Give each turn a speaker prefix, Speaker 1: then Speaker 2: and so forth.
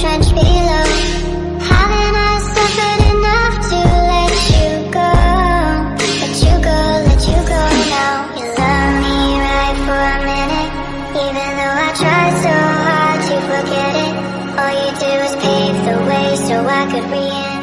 Speaker 1: trench below. Haven't I suffered enough to let you go? Let you go, let you go now. You love me right for a minute. Even though I so hard to forget it All you do is pave the way so I could re